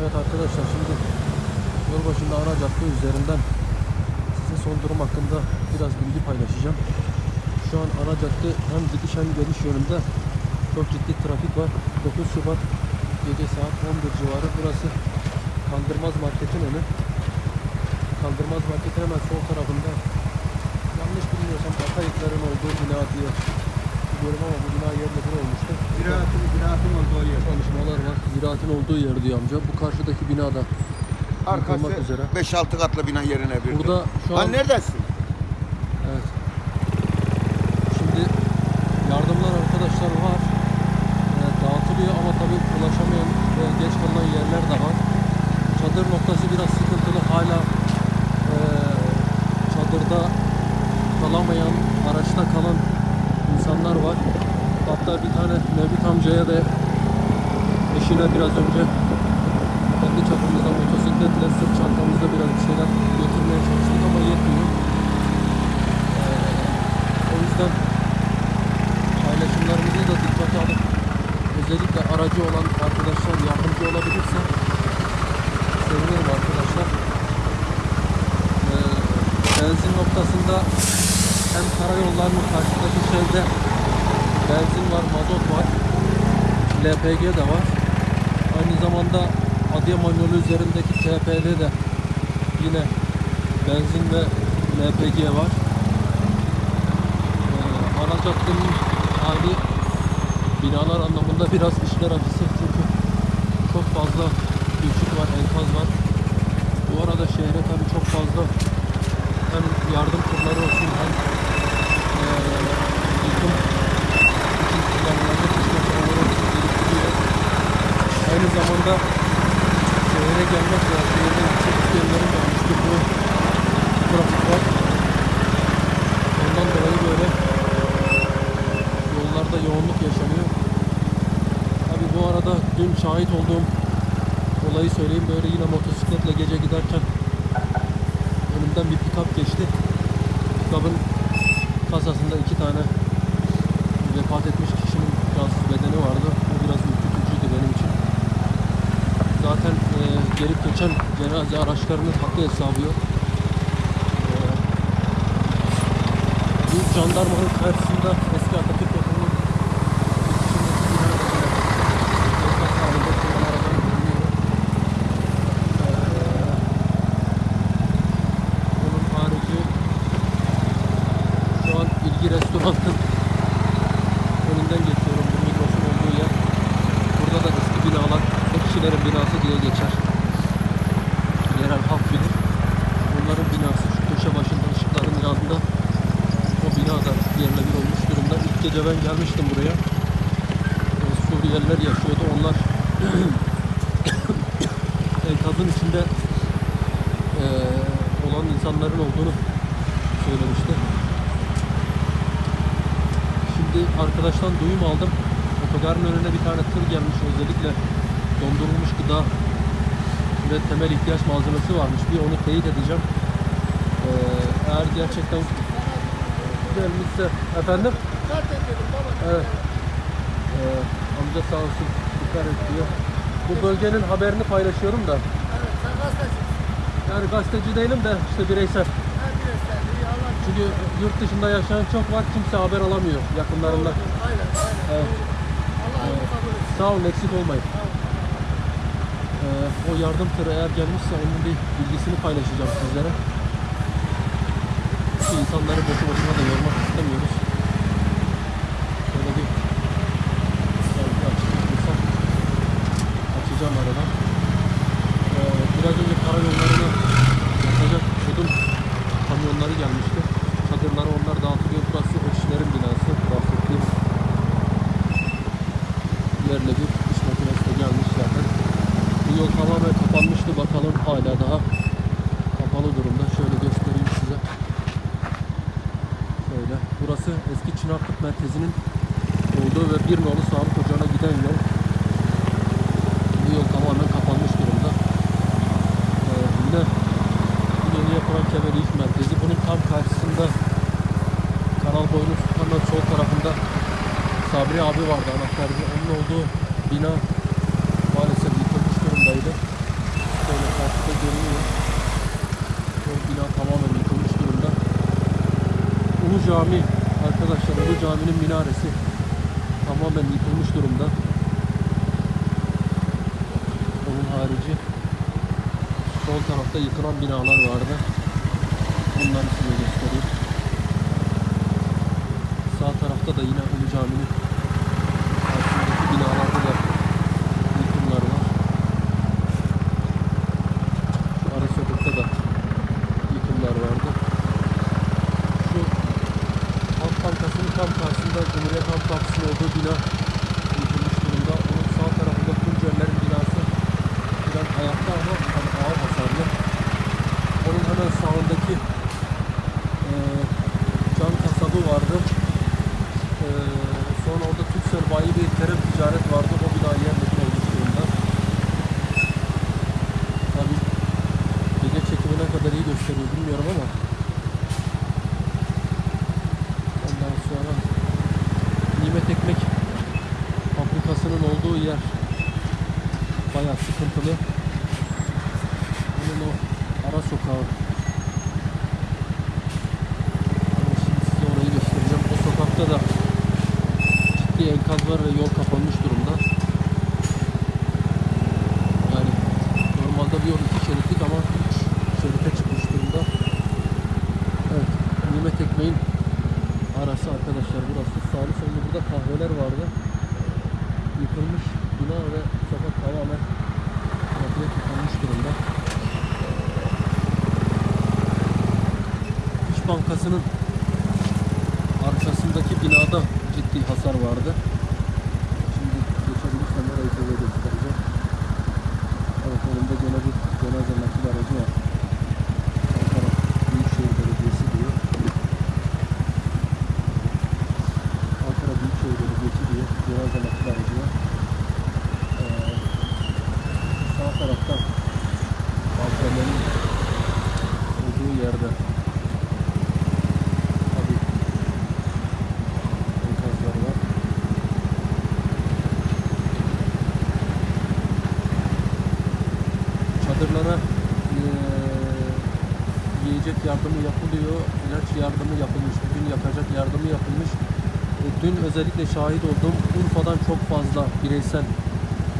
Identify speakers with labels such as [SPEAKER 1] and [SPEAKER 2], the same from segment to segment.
[SPEAKER 1] Evet arkadaşlar şimdi yol başında ana cadde üzerinden size son durum hakkında biraz bilgi paylaşacağım. Şu an ana cadde hem gidiş hem geliş yönünde çok ciddi trafik var. 9 Şubat gece saat 11 civarı burası Kaldırmaz Market'in önü. Kaldırmaz Market'in hemen sol tarafında yanlış bilmiyorsam Atayıkların olduğu bina diye biliyorum ama bu bina yerle bir olmuştu.
[SPEAKER 2] Ziraatın, ziraatın olduğu yer.
[SPEAKER 1] Çalışmalar var. Ziraatin olduğu yer diyor amca. Bu karşıdaki binada
[SPEAKER 2] Arkası
[SPEAKER 1] Yıkılmak üzere.
[SPEAKER 2] 5-6 katlı bina yerine bir.
[SPEAKER 1] Burada şu an
[SPEAKER 2] Lan neredesin?
[SPEAKER 1] evet. Şimdi yardımlar arkadaşlar var. Ee, dağıtılıyor ama tabii ulaşamayan ve geç kalan yerler de var. Çadır noktası biraz sıkıntılı. Hala ee, çadırda kalamayan, araçta kalan insanlar var. Hatta bir tane Mevlüt amcaya da eşine biraz önce kendi çapımızda motosikletle sırt çantamızda biraz bir şeyler götürmeye çalıştık ama yetmiyor. Ee, o yüzden paylaşımlarımızı da dikkate alıp özellikle aracı olan arkadaşlar yardımcı olabilirse sevinirim arkadaşlar. Ee, benzin noktasında hem karayollarının karşıdaki şeyde benzin var, mazot var, LPG de var. Aynı zamanda Adıyaman yolu üzerindeki TP'de de yine benzin ve LPG var. Ee, ana caddenin hali binalar anlamında biraz işler acısı çünkü çok fazla düşük var, enkaz var. Bu arada şehre tabii çok fazla hem yardım turları olsun hem eee yıkım için kullanılacak işletmeler olsun gelip gidiyor. Aynı zamanda şehre gelmek ve şehirden gidecek isteyenlerin de oluşturduğu trafik var. Ondan dolayı böyle yollarda yoğunluk yaşanıyor. Tabi bu arada dün şahit olduğum olayı söyleyeyim. Böyle yine motosikletle gece giderken önümden bir pikap geçti. Pikapın kasasında iki tane vefat etmiş kişinin cansız bedeni vardı. Bu biraz ürkütücüydü benim için. Zaten e, gelip geçen cenaze araçlarının hakkı hesabı yok. E, bu jandarmanın karşısında eski Atatürk okulunun içindeki binada enkaz halinde kullanan arabanın bulunuyor. E, bunun harici şu an ilgi restoranın önünden geçiyorum. Bu Migros'un olduğu yer. Burada da eski binalar, kişilerin binası diye geçer. Yerel halk bilir. Bunların binası şu köşe başında ışıkların yanında o bina da yerle bir olmuş gece ben gelmiştim buraya. Ee, Suriyeliler yaşıyordu. Onlar enkazın içinde eee, olan insanların olduğunu söylemişti. Şimdi arkadaştan duyum aldım. Otogarın önüne bir tane tır gelmiş özellikle dondurulmuş gıda ve temel ihtiyaç malzemesi varmış. Bir onu teyit edeceğim. Ee, eğer gerçekten gelmişse efendim evet. Ee, amca sağ olsun dikkat et diyor. Bu bölgenin haberini paylaşıyorum da. Yani gazeteci değilim de işte bireysel. Çünkü yurt dışında yaşayan çok var kimse haber alamıyor yakınlarından. Evet. Sağ olun eksik olmayın. Ee, o yardım tırı eğer gelmişse onun bir bilgisini paylaşacağım sizlere. İnsanları boşu boşuna da yormak istemiyoruz. Şöyle bir bir açacağım aradan. sol tarafında Sabri abi vardı anahtarcı. Onun olduğu bina maalesef yıkılmış durumdaydı. Şöyle karşıda görünüyor. O bina tamamen yıkılmış durumda. Ulu Cami arkadaşlar Ulu Cami'nin minaresi tamamen yıkılmış durumda. Onun harici sol tarafta yıkılan binalar vardı. Bunların size Sağ tarafta da yine Ulu Cami'nin karşısındaki binalarda da yıkımlar var. Şu ara sokakta da yıkımlar vardı. Şu Halk Bankası'nın tam karşısında Cumhuriyet Halk Partisi'nin olduğu bina yıkılmış durumda. Onun sağ tarafında Tuncerlerin binası biraz ayakta ama hani ağır hasarlı. Onun hemen sağındaki eee can kasabı vardı. Eee sonra orada Türksel bayi bir terem ticaret vardı. O bina yerle bir olmuş durumda. Tabii gece çekimi ne kadar iyi gösteriyor bilmiyorum ama ondan sonra Nimet Ekmek fabrikasının olduğu yer bayağı sıkıntılı. Bunun o ara sokağı şimdi size orayı göstereceğim. O sokakta da ciddi enkaz var ve yol kapanmış durumda. Yani normalde bir yol iki şeritlik ama üç şerite çıkmış durumda. Evet, Nimet Ekmeğin arası arkadaşlar burası. Sağlı sollu burada kahveler vardı. Yıkılmış bina ve sokak tamamen trafiğe tıkanmış durumda. İş Bankası'nın arkasındaki binada ciddi hasar vardı. Şimdi geçebilirsem orayı size göstereceğim. Evet önümde gene bir cenaze nakil aracı var. Ankara Büyükşehir Belediyesi diyor. Ankara Büyükşehir Belediyesi diyor. Cenaze nakil aracı var. Ee, sağ tarafta balkonların olduğu yerde tabii enkazlar. Çadırlara yiyecek yardımı yapılıyor, ilaç yardımı yapılmış, bugün yakacak yardımı yapılmış. E, Dün özellikle şahit olduğum Urfa'dan çok fazla bireysel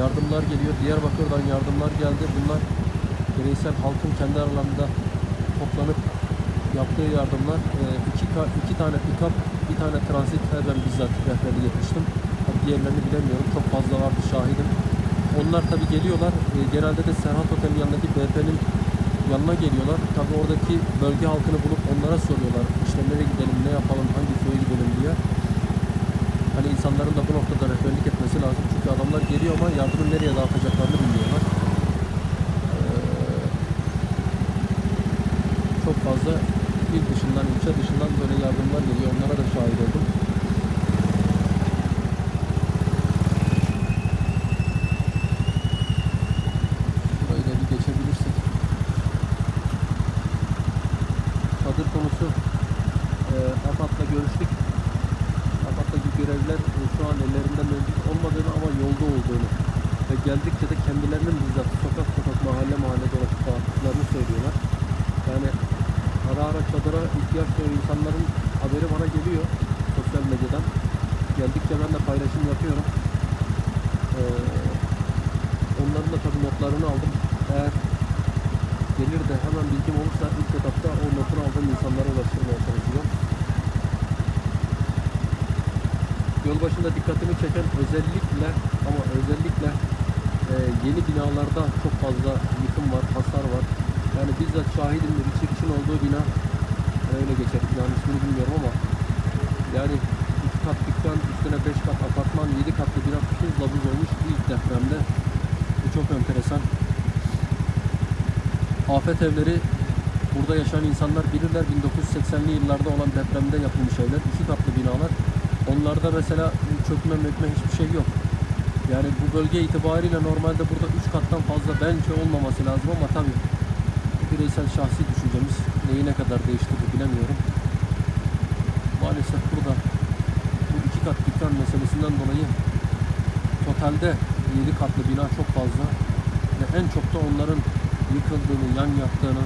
[SPEAKER 1] yardımlar geliyor. Diyarbakır'dan yardımlar geldi. Bunlar bireysel halkın kendi aralarında toplanıp yaptığı yardımlar. E, iki, iki tane pick-up, bir tane transit ben bizzat rehberlik etmiştim. Diğerlerini bilemiyorum. Çok fazla vardı şahidim. Onlar tabi geliyorlar. E, genelde de Serhat Otel'in yanındaki BP'nin yanına geliyorlar. Tabi oradaki bölge halkını bulup onlara soruyorlar. İşte nereye gidelim, ne yapalım, hangi köye gidelim diye. Hani insanların da bu noktada rehberlik etmesi lazım. Çünkü adamlar geliyor ama yardımı nereye dağıtacaklarını bilmiyorlar. Ee, çok fazla il dışından, ilçe dışından böyle yardımlar geliyor. Onlara da şahit oldum. Burayı da bir geçebilirsek. Çadır konusu e, AFAD'la görüştük. AFAD'daki görevliler e, şu an ellerinde mevcut olmadığını ama yolda olduğunu ve geldikçe de kendilerinin bizzat sokak sokak mahalle mahalle dolaşıp dağıttıklarını söylüyorlar. Yani ara ara çadıra ihtiyaç duyan insanların haberi bana geliyor sosyal medyadan. Geldikçe ben de paylaşım yapıyorum. Ee, onların da tabii notlarını aldım. Eğer gelir bilgim olursa ilk etapta o notunu aldığım insanlara ulaştırmaya çalışacağım. Yol başında dikkatimi çeken özellikle ama özellikle e, yeni binalarda çok fazla yıkım var, hasar var. Yani bizzat şahidim bir çirkin olduğu bina yani öyle geçer. Binanın ismini bilmiyorum ama yani iki kat dükkan, üstüne beş kat apartman, yedi katlı bina tuzla buz olmuş ilk depremde. Bu çok enteresan. Afet evleri burada yaşayan insanlar bilirler 1980'li yıllarda olan depremde yapılmış evler. iki katlı binalar. Onlarda mesela çökme mökme hiçbir şey yok. Yani bu bölge itibariyle normalde burada 3 kattan fazla bence olmaması lazım ama tabii bireysel şahsi düşüncemiz neyi ne kadar değiştirdi bilemiyorum. Maalesef burada bu iki kat dükkan meselesinden dolayı totalde 7 katlı bina çok fazla ve en çok da onların yıkıldığını, yan yattığını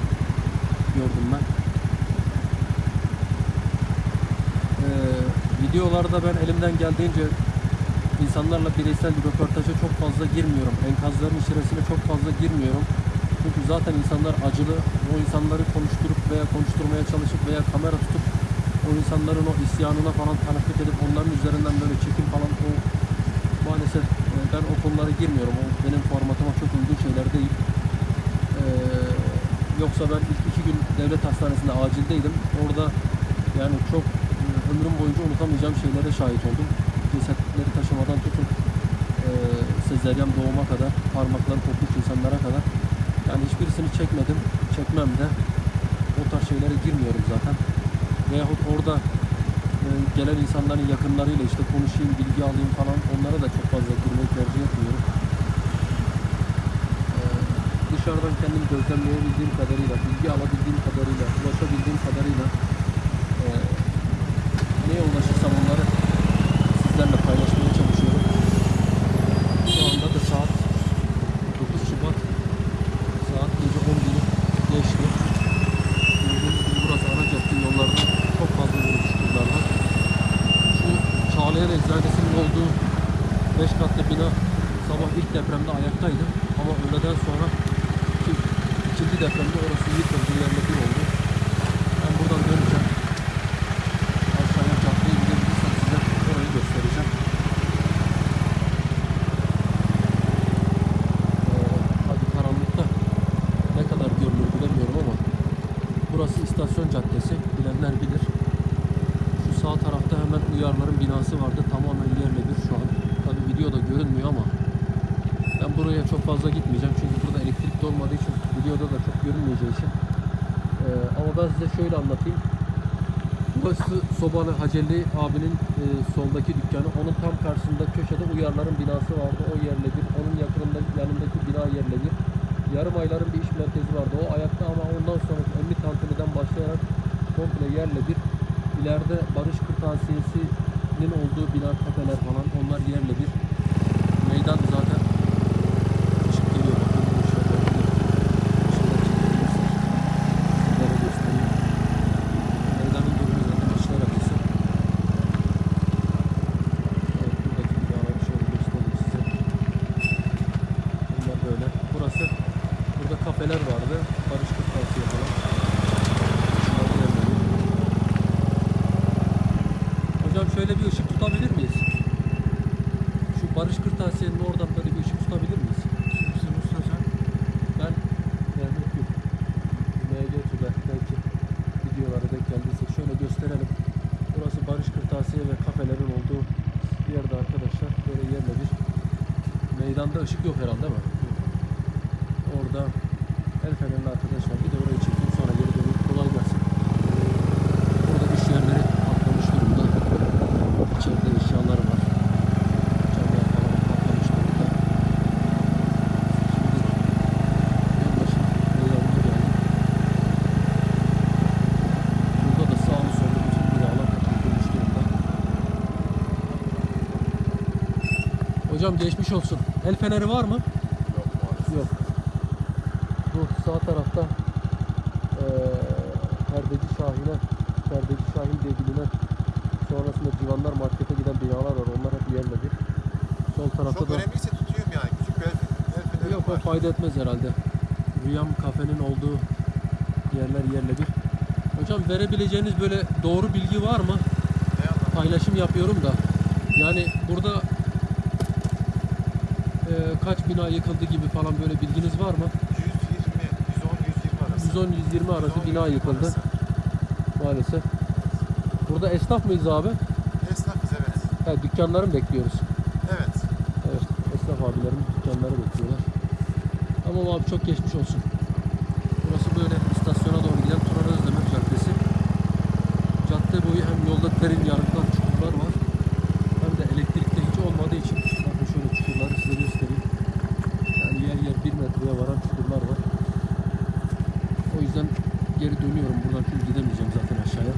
[SPEAKER 1] gördüm ben. videolarda ben elimden geldiğince insanlarla bireysel bir röportaja çok fazla girmiyorum. Enkazların içerisine çok fazla girmiyorum. Çünkü zaten insanlar acılı. O insanları konuşturup veya konuşturmaya çalışıp veya kamera tutup o insanların o isyanına falan tanıklık edip onların üzerinden böyle çekim falan o maalesef e, ben o konulara girmiyorum. O benim formatıma çok uygun şeyler değil. Ee, yoksa ben ilk gün devlet hastanesinde acildeydim. Orada yani çok e, ömrüm boyunca unutamayacağım şeylere şahit oldum. Cesetleri taşımadan tutun e, sezeryan doğuma kadar, parmakları kopmuş insanlara kadar. Yani hiçbirisini çekmedim, çekmem de. O tarz şeylere girmiyorum zaten. Veyahut orada e, gelen insanların yakınlarıyla işte konuşayım, bilgi alayım falan onlara da çok fazla girmeyi tercih etmiyorum. Dışarıdan kendim gözlemleyebildiğim kadarıyla, bilgi alabildiğim kadarıyla, ulaşabildiğim kadarıyla e, neye ulaşırsam onları sizlerle paylaşmaya çalışıyorum. Şu anda da saat 9 Şubat saat gece 11'i geçti. Gördüğünüz gibi burası ana cadde yollarda çok fazla yürüyüşçüler var. Şu Çağlayan Eczanesi'nin olduğu 5 katlı bina sabah ilk depremde ayaktaydı. Ama öğleden sonra 2 depremde orası yıkıldı, yerle bir oldu. Ben size şöyle anlatayım. Burası Sobalı Haceli abinin e, soldaki dükkanı. Onun tam karşısında köşede uyarların binası vardı. O yerle bir. Onun yakınında yanındaki bina yerle bir. Yarım ayların bir iş merkezi vardı. O ayakta ama ondan sonra Emmi Tantuni'den başlayarak komple yerle bir. İleride Barış Kırtasiyesi'nin olduğu bina kafeler falan onlar yerle bir. Meydan zaten ışık geliyor. Bakın bu ışığa bakın. Işıklar çekilirse sizlere göstereyim. Meydanın durumu zaten işler acısı. Evet, buradaki binaları şöyle göstereyim size. Bunlar böyle. Burası, burada kafeler vardı. Barış Kırtasiye falan. Hocam şöyle bir ışık tutabilir miyiz? Şu Barış Kırtasiye'nin oradan böyle bir ışık tutabilir miyiz? Ben yani yok. MGTÜ'de belki videolara denk geldiyse şöyle gösterelim. Burası Barış Kırtasiye ve kafelerin olduğu bir yerde arkadaşlar. Böyle yerle bir. Meydanda ışık yok herhalde değil mi? Orada el fenerli arkadaş var. Bir de orayı çekeyim sonra geri döneyim. Kolay gelsin. Burada iş yerleri patlamış durumda. İçeride eşyalar var. Camlar falan patlamış durumda. Şimdi yanbaşı meydanına geldim. Burada da sağlı sollu bütün binalar yıkılmış durumda. Hocam geçmiş olsun. El feneri var mı? Sağ tarafta eee Perdeci Şahin'e Perdeci Şahin diye bilinen sonrasında Civanlar Market'e giden binalar var. Onlar hep yerle bir. Sol tarafta
[SPEAKER 3] Çok
[SPEAKER 1] da
[SPEAKER 3] önemliyse tutuyorum yani. Küçük bir el, el
[SPEAKER 1] yok o fayda etmez herhalde. Rüyam kafenin olduğu yerler yerle bir. Hocam verebileceğiniz böyle doğru bilgi var mı? Paylaşım yapıyorum da. Yani burada eee, kaç bina yıkıldı gibi falan böyle bilginiz var mı? 110-120 arası
[SPEAKER 3] 110,
[SPEAKER 1] bina
[SPEAKER 3] 120
[SPEAKER 1] yıkıldı maalesef. Burada esnaf mıyız abi?
[SPEAKER 3] Esnafız evet.
[SPEAKER 1] He, dükkanları mı bekliyoruz?
[SPEAKER 3] Evet.
[SPEAKER 1] Evet, esnaf abilerimiz dükkanları bekliyorlar. Tamam abi çok geçmiş olsun. Burası böyle istasyona doğru giden Turan Özdemir Caddesi. Cadde boyu hem yolda derin yarıklar, çukurlar var. Hem de elektrikte hiç olmadığı için bakın şöyle çukurları size göstereyim. Yani yer yer bir metreye varan çukurlar var. O yüzden geri dönüyorum buradan çünkü gidemeyeceğim zaten aşağıya.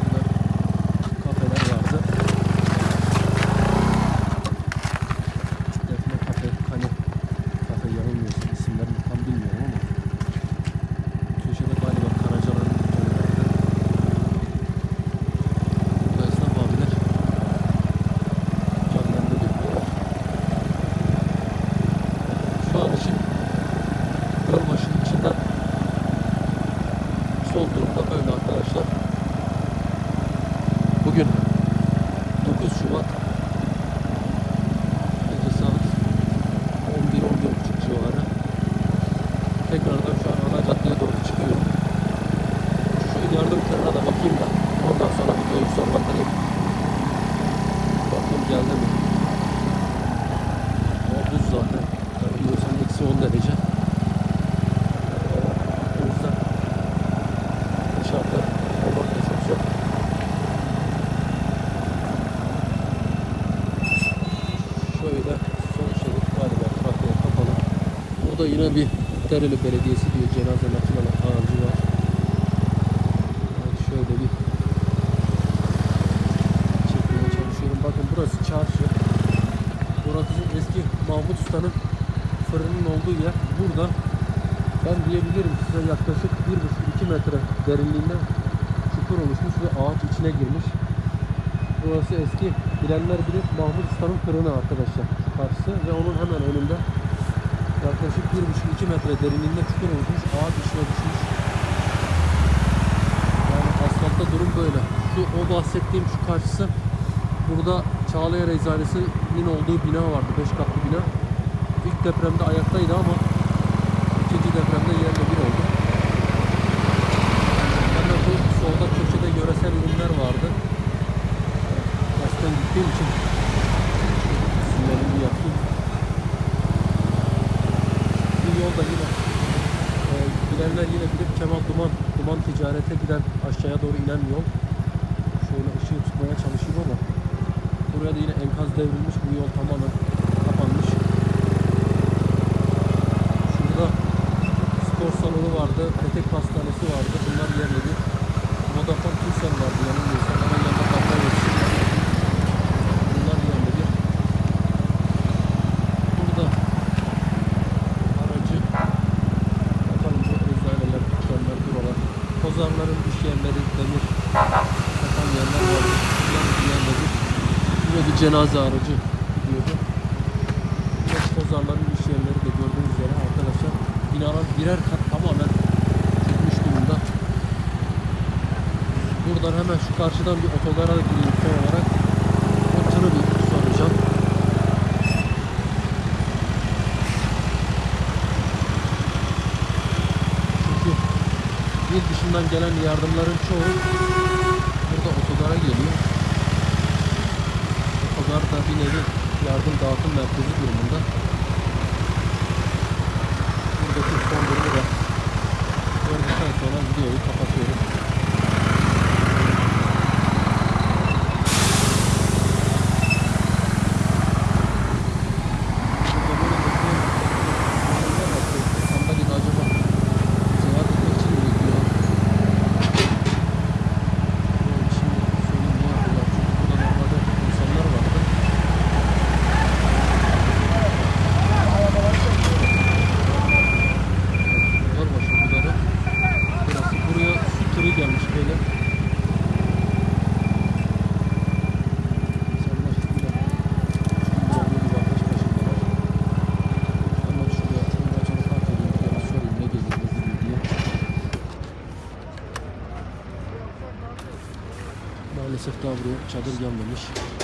[SPEAKER 1] Burada kafeler vardı. Defne kafe, kane kafe yanılmıyorsun isimlerini tam bilmiyorum ama köşede galiba Karacalar'ın dükkanı vardı. Burada yine bir Dereli Belediyesi diyor cenaze nakil aracı var. Evet, şöyle bir çekmeye çalışıyorum. Bakın burası çarşı. Burası eski Mahmut Usta'nın fırının olduğu yer. Burada ben diyebilirim size yaklaşık 1,5-2 metre derinliğinde çukur oluşmuş ve ağaç içine girmiş. Burası eski bilenler bilir Mahmut Usta'nın fırını arkadaşlar karşısı ve onun hemen önünde yaklaşık 1,5-2 metre derinliğinde çukur oluşmuş ağaç içine düşmüş. Yani asfaltta durum böyle. Şu o bahsettiğim şu karşısı burada Çağlayan Eczanesi'nin olduğu bina vardı. 5 katlı bina. İlk depremde ayaktaydı ama ikinci depremde yerle bir oldu. Hemen bu solda köşede yöresel ürünler vardı. Baştan gittiğim için sinyalimi yaptım. Bu yolda yine e, bilenler yine bilir Kemal Duman, Duman ticarete giden aşağıya doğru inen yol. Şöyle ışığı tutmaya çalışayım ama buraya da yine enkaz devrilmiş. Bu yol tamamen kapanmış. Şurada spor salonu vardı, petek pastanesi vardı. Bunlar yerle bir. Vodafone Turkcell vardı yanılmıyorsam. Hemen yanında kaplar yetişim var. Bunlar yerle bir. Burada aracı bakalım bu eczaneler, dükkanlar, buralar. Kozarların iş yerleri, demir satan yerler var. Bunlar yerle bir. Yine bir cenaze aracı gidiyordu. Yine kozarların iş yerleri de gördüğünüz üzere arkadaşlar binalar birer kat tamamen çökmüş durumda. Buradan hemen şu karşıdan bir otogara gireyim son olarak. O tırı bir soracağım. Çünkü il dışından gelen yardımların çoğu burada otogara geliyor. Otogar da bir nevi yardım dağıtım merkezi durumunda. Buradaki son durumu da gördükten sonra videoyu kapatıyorum. Burada böyle bekleyen insanlar var. Sandalyede acaba seyahat etmek için mi bekliyorlar? Böyle Şimdi söyleyeyim ne yapıyorlar? Çünkü burada normalde insanlar vardı. Gölbaşı Bulgarı. Burası buraya su tırı gelmiş böyle. İnsanlar burada şimdi bir bakış başındalar. Hemen şuraya aracını park edeyim. Yana sorayım ne gelir ne gidiyor diye. Maalesef daha buraya çadır gelmemiş.